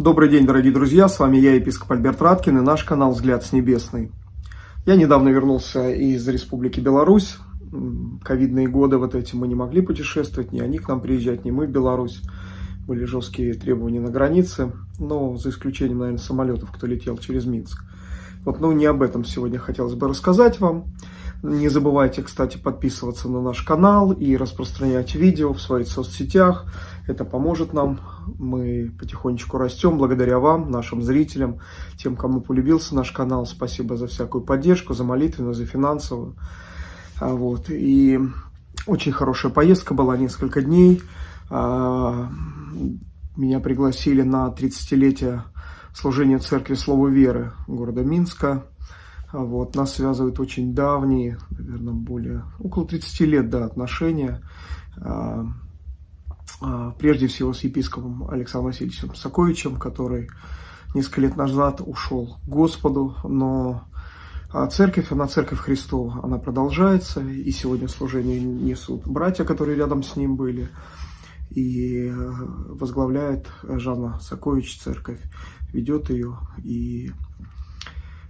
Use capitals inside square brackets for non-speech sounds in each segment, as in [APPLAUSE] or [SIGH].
Добрый день, дорогие друзья, с вами я, епископ Альберт Раткин, и наш канал «Взгляд с небесный». Я недавно вернулся из Республики Беларусь. Ковидные годы вот эти мы не могли путешествовать, ни они к нам приезжать, ни мы в Беларусь. Были жесткие требования на границе, но за исключением, наверное, самолетов, кто летел через Минск. Вот, ну, не об этом сегодня хотелось бы рассказать вам. Не забывайте, кстати, подписываться на наш канал и распространять видео в своих соцсетях. Это поможет нам. Мы потихонечку растем благодаря вам, нашим зрителям, тем, кому полюбился наш канал. Спасибо за всякую поддержку, за молитвенную, за финансовую. А, вот. И очень хорошая поездка была, несколько дней. А, меня пригласили на 30-летие служения Церкви Слова Веры города Минска. А вот, нас связывают очень давние, наверное, более, около 30 лет, да, отношения. А, а, прежде всего с епископом Александром Васильевичем Саковичем, который несколько лет назад ушел к Господу, но церковь, она церковь Христова, она продолжается, и сегодня служение несут братья, которые рядом с ним были, и возглавляет Жанна Сакович церковь, ведет ее, и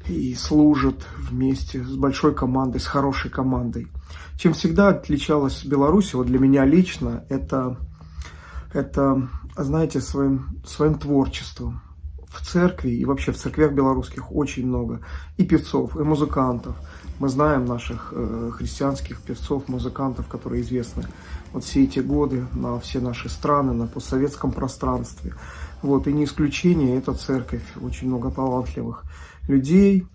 и служат вместе с большой командой, с хорошей командой. Чем всегда отличалась Беларусь, вот для меня лично, это, это знаете, своим, своим творчеством. В церкви и вообще в церквях белорусских очень много и певцов, и музыкантов. Мы знаем наших э, христианских певцов, музыкантов, которые известны вот все эти годы на все наши страны, на постсоветском пространстве. Вот, и не исключение, это церковь, очень много талантливых людей.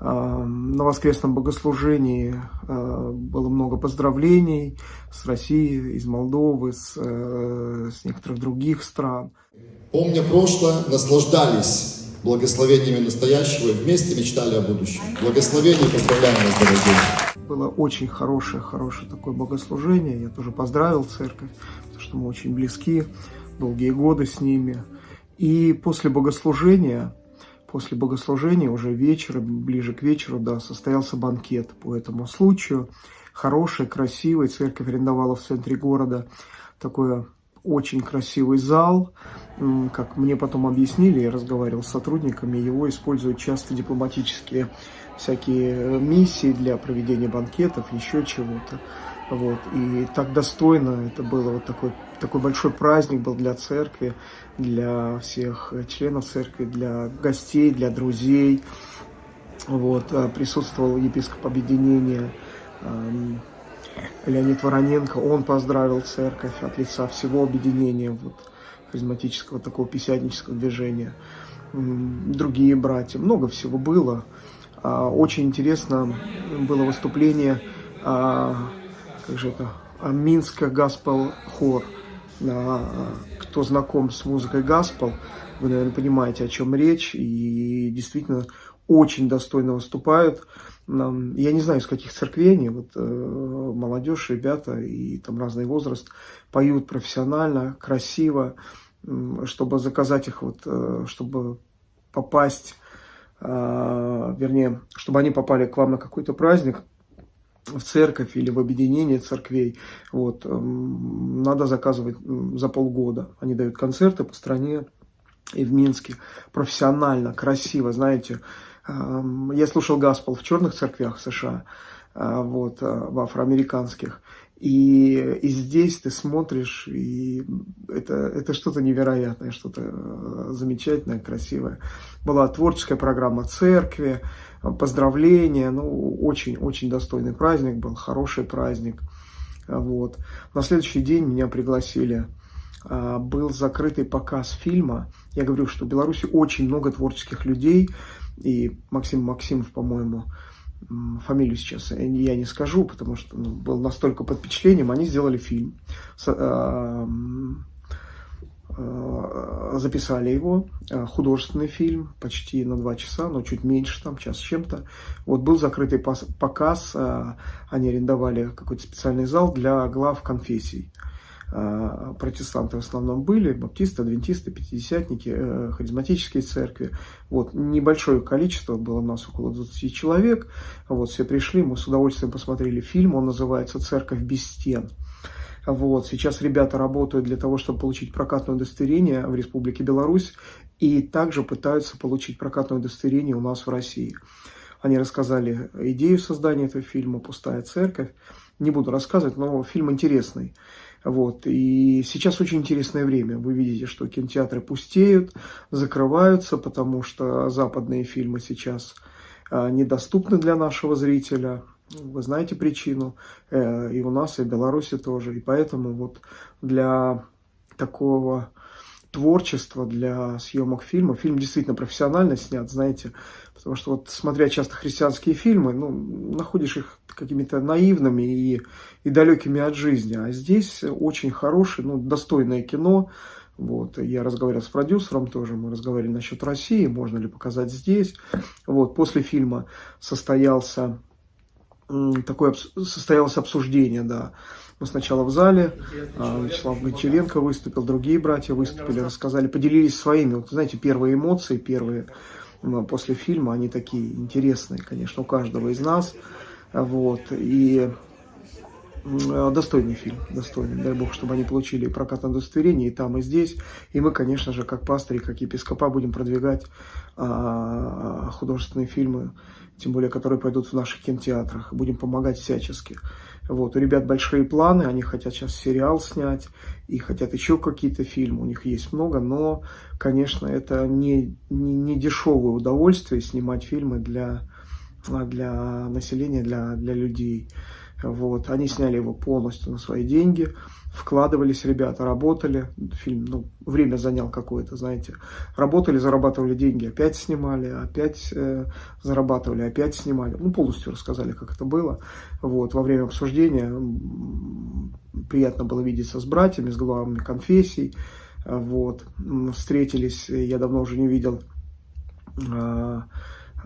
А, на воскресном богослужении а, было много поздравлений с Россией, из Молдовы, с, э, с некоторых других стран. Помня прошлое, наслаждались благословениями настоящего и вместе мечтали о будущем. Благословение поздравляем вас, дорогие. Было очень хорошее, хорошее такое богослужение. Я тоже поздравил церковь, потому что мы очень близки, долгие годы с ними. И после богослужения после богослужения, уже вечером, ближе к вечеру, да, состоялся банкет по этому случаю. Хороший, красивый, церковь арендовала в центре города такой очень красивый зал. Как мне потом объяснили, я разговаривал с сотрудниками, его используют часто дипломатические всякие э, миссии для проведения банкетов, еще чего-то. Вот. И так достойно это было, вот такой, такой большой праздник был для церкви, для всех членов церкви, для гостей, для друзей. Вот. А присутствовал епископ объединения эм, Леонид Вороненко, он поздравил церковь от лица всего объединения вот, харизматического такого писятнического движения. Другие братья, много всего было. А, очень интересно было выступление а, как же это, Минска Гаспел Хор. А, кто знаком с музыкой Гаспел, вы, наверное, понимаете, о чем речь, и действительно очень достойно выступают. Я не знаю, из каких церквей они, вот э, молодежь, ребята и там разный возраст поют профессионально, красиво, чтобы заказать их, вот, э, чтобы попасть, а, вернее, чтобы они попали к вам на какой-то праздник, в церковь или в объединение церквей, вот, эм, надо заказывать за полгода. Они дают концерты по стране и в Минске. Профессионально, красиво, знаете. Эм, я слушал Гаспел в черных церквях США, э, вот, э, в афроамериканских. И, и здесь ты смотришь, и это, это что-то невероятное, что-то э, замечательное, красивое. Была творческая программа церкви, поздравления, ну, очень-очень достойный праздник был, хороший праздник. Вот. На следующий день меня пригласили, а, был закрытый показ фильма. Я говорю, что в Беларуси очень много творческих людей, и Максим Максимов, по-моему, фамилию сейчас я не скажу, потому что ну, был настолько под впечатлением, они сделали фильм. А, Э, записали его, э, художественный фильм, почти на два часа, но чуть меньше, там, час с чем-то. Вот был закрытый показ, э, они арендовали какой-то специальный зал для глав конфессий. Протестанты в основном были, баптисты, адвентисты, пятидесятники, харизматические церкви. Вот, небольшое количество, было у нас около 20 человек. Вот, все пришли, мы с удовольствием посмотрели фильм, он называется «Церковь без стен». Вот, сейчас ребята работают для того, чтобы получить прокатное удостоверение в Республике Беларусь и также пытаются получить прокатное удостоверение у нас в России. Они рассказали идею создания этого фильма «Пустая церковь». Не буду рассказывать, но фильм интересный. Вот. И сейчас очень интересное время. Вы видите, что кинотеатры пустеют, закрываются, потому что западные фильмы сейчас а, недоступны для нашего зрителя. Вы знаете причину. Э, и у нас, и в Беларуси тоже. И поэтому вот для такого творчества, для съемок фильма, фильм действительно профессионально снят, знаете, потому что вот смотря часто христианские фильмы, ну, находишь их какими-то наивными и, и далекими от жизни, а здесь очень хорошее, ну, достойное кино, вот, я разговаривал с продюсером тоже, мы разговаривали насчет России, можно ли показать здесь, вот, после фильма состоялся такое состоялось обсуждение, да. Мы сначала в зале, а, Вячеслав Гончаренко выступил, другие братья выступили, рассказали, поделились своими, вот, знаете, первые эмоции, первые после фильма, они такие интересные, конечно, у каждого из нас, вот, и достойный фильм, достойный. Дай бог, чтобы они получили прокатное удостоверение и там, и здесь. И мы, конечно же, как пастыри, как епископа, будем продвигать а, художественные фильмы тем более, которые пойдут в наших кинотеатрах. Будем помогать всячески. Вот, у ребят большие планы, они хотят сейчас сериал снять и хотят еще какие-то фильмы, у них есть много, но, конечно, это не, не, не дешевое удовольствие снимать фильмы для, для населения, для, для людей. Вот. Они сняли его полностью на свои деньги, вкладывались ребята, работали. Фильм, ну, время занял какое-то, знаете. Работали, зарабатывали деньги, опять снимали, опять э, зарабатывали, опять снимали. Ну, полностью рассказали, как это было. Вот. Во время обсуждения приятно было видеться с братьями, с главами конфессий. Вот. Встретились, я давно уже не видел э,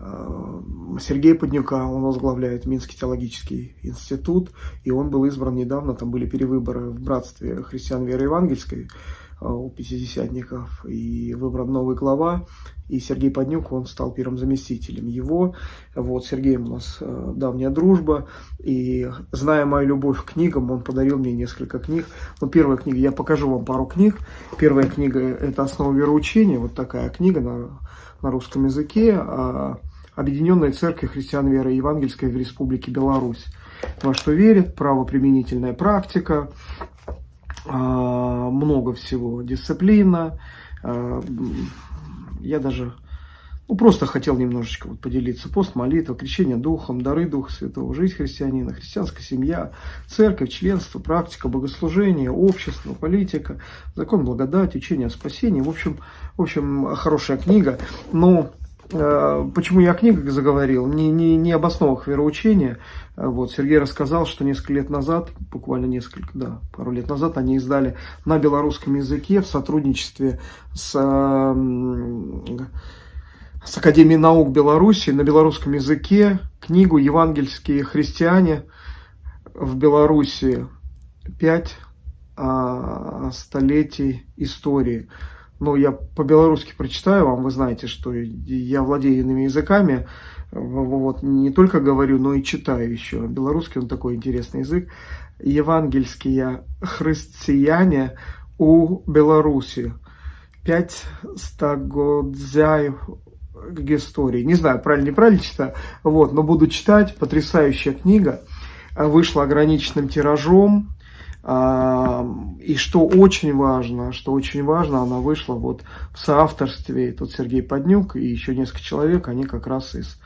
Э, Сергей Поднюка, он возглавляет Минский теологический институт, и он был избран недавно, там были перевыборы в братстве христиан веры евангельской э, у пятидесятников, и выбран новый глава, и Сергей Поднюк, он стал первым заместителем его. Вот, Сергей у нас э, давняя дружба, и зная мою любовь к книгам, он подарил мне несколько книг. Ну, первая книга, я покажу вам пару книг. Первая книга – это «Основа вероучения», вот такая книга на, на русском языке, Объединенная Церковь Христиан Веры Евангельской в Республике Беларусь. Во что верит, правоприменительная практика, а, много всего, дисциплина. А, я даже ну, просто хотел немножечко вот поделиться. Пост, молитва, крещение духом, дары Духа Святого, жизнь христианина, христианская семья, церковь, членство, практика, богослужение, общество, политика, закон благодати, учение о спасении. В общем, в общем хорошая книга. Но почему я о книгах заговорил? Не, не, не об основах вероучения. Э, вот, Сергей рассказал, что несколько лет назад, буквально несколько, да, пару лет назад, они издали на белорусском языке в сотрудничестве с, с Академией наук Беларуси на белорусском языке книгу «Евангельские христиане в Беларуси. Пять а, столетий истории». Ну, я по-белорусски прочитаю вам, вы знаете, что я владею иными языками, вот, не только говорю, но и читаю еще. Белорусский, он такой интересный язык. Евангельские христиане у Беларуси. Пять стогодзяев истории. Не знаю, правильно, неправильно читаю, вот, но буду читать. Потрясающая книга. Вышла ограниченным тиражом. И что очень важно, что очень важно, она вышла вот в соавторстве, тут Сергей Поднюк и еще несколько человек, они как раз из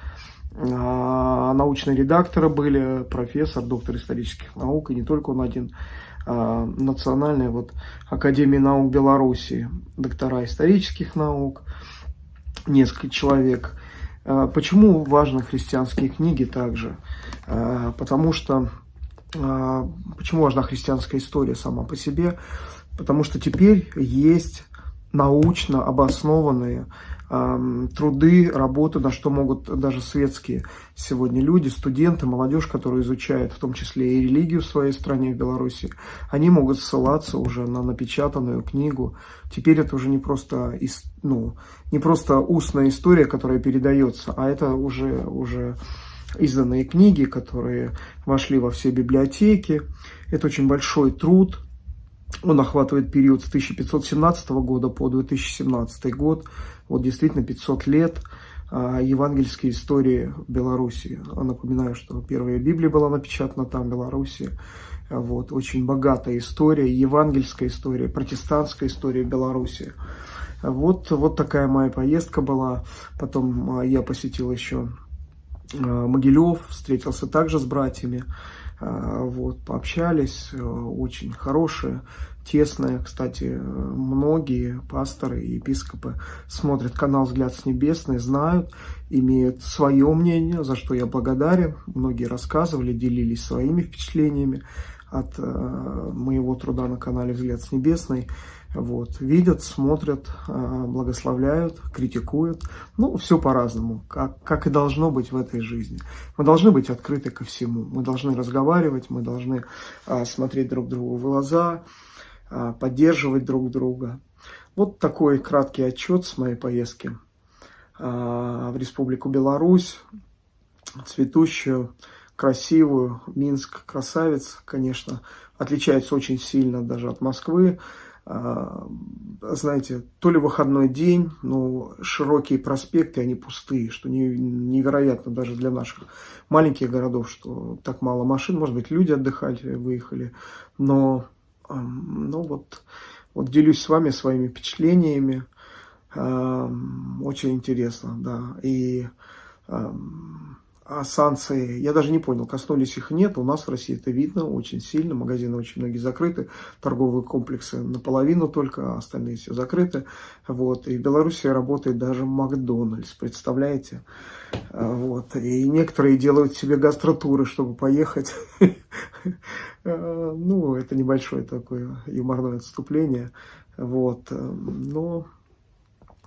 а, научные редакторы были, профессор, доктор исторических наук, и не только он один, а, национальная вот Академия наук Беларуси, доктора исторических наук, несколько человек. А, почему важны христианские книги также? Потому что почему важна христианская история сама по себе? Потому что теперь есть научно обоснованные труды, работы, на что могут даже светские сегодня люди, студенты, молодежь, которые изучают в том числе и религию в своей стране, в Беларуси, они могут ссылаться уже на напечатанную книгу. Теперь это уже не просто, ну, не просто устная история, которая передается, а это уже, уже изданные книги, которые вошли во все библиотеки. Это очень большой труд, Он охватывает период с 1517 года по 2017 год. Вот действительно 500 лет а, евангельской истории Беларуси. Напоминаю, что первая Библия была напечатана там, в Беларуси. Вот, очень богатая история, евангельская история, протестантская история Беларуси. Вот, вот такая моя поездка была. Потом а, я посетил еще а, Могилев, встретился также с братьями. Вот, пообщались, э, очень хорошие тесная. Кстати, многие пасторы и епископы смотрят канал «Взгляд с небесной», знают, имеют свое мнение, за что я благодарен. Многие рассказывали, делились своими впечатлениями от э, моего труда на канале «Взгляд с небесной». Вот, видят, смотрят, э, благословляют, критикуют. Ну, все по-разному, как, как и должно быть в этой жизни. Мы должны быть открыты ко всему. Мы должны разговаривать, мы должны э, смотреть друг другу в глаза, а, поддерживать друг друга. Вот такой краткий отчет с моей поездки а, в Республику Беларусь, цветущую, красивую. Минск красавец, конечно, отличается очень сильно даже от Москвы. А, знаете, то ли выходной день, но широкие проспекты, они пустые, что невероятно даже для наших маленьких городов, что так мало машин. Может быть, люди отдыхали, выехали, но ну вот, вот делюсь с вами своими впечатлениями. Очень интересно, да. И а санкции, я даже не понял, коснулись их нет. У нас в России это видно очень сильно. Магазины очень многие закрыты, торговые комплексы наполовину только, а остальные все закрыты. Вот. И в Беларуси работает даже Макдональдс, представляете? А, вот. И некоторые делают себе гастротуры, чтобы поехать. [LAUGHS] А, ну, это небольшое такое юморное отступление. Вот. Но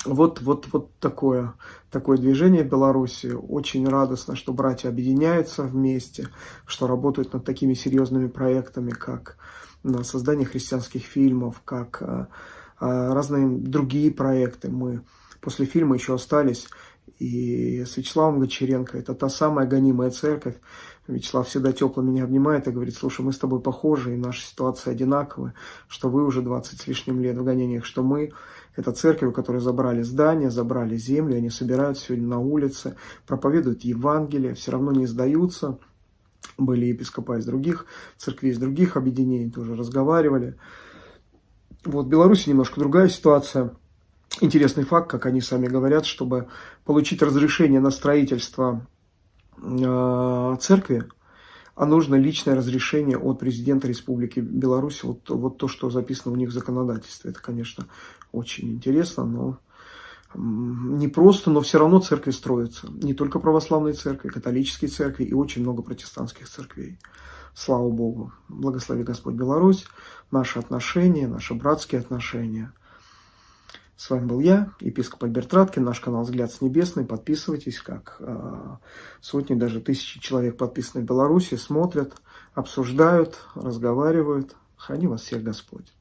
вот, вот, вот такое, такое движение в Беларуси. Очень радостно, что братья объединяются вместе, что работают над такими серьезными проектами, как на создание христианских фильмов, как а, а, разные другие проекты. Мы после фильма еще остались и с Вячеславом Гочеренко. Это та самая гонимая церковь. Вячеслав всегда тепло меня обнимает и говорит, слушай, мы с тобой похожи, и наша ситуация одинаковая, что вы уже 20 с лишним лет в гонениях, что мы это церковь, у которой забрали здание, забрали землю, они собираются сегодня на улице, проповедуют Евангелие, все равно не сдаются. Были епископа из других церквей, из других объединений, тоже разговаривали. Вот в Беларуси немножко другая ситуация. Интересный факт, как они сами говорят, чтобы получить разрешение на строительство э, церкви, а нужно личное разрешение от президента Республики Беларусь. Вот, вот то, что записано у них в законодательстве. Это, конечно, очень интересно, но не просто, но все равно церкви строятся. Не только православные церкви, католические церкви и очень много протестантских церквей. Слава Богу. Благослови Господь Беларусь, наши отношения, наши братские отношения. С вами был я, епископ Альберт Раткин, наш канал «Взгляд с небесной». Подписывайтесь, как э, сотни, даже тысячи человек подписаны в Беларуси, смотрят, обсуждают, разговаривают. Храни вас всех Господь.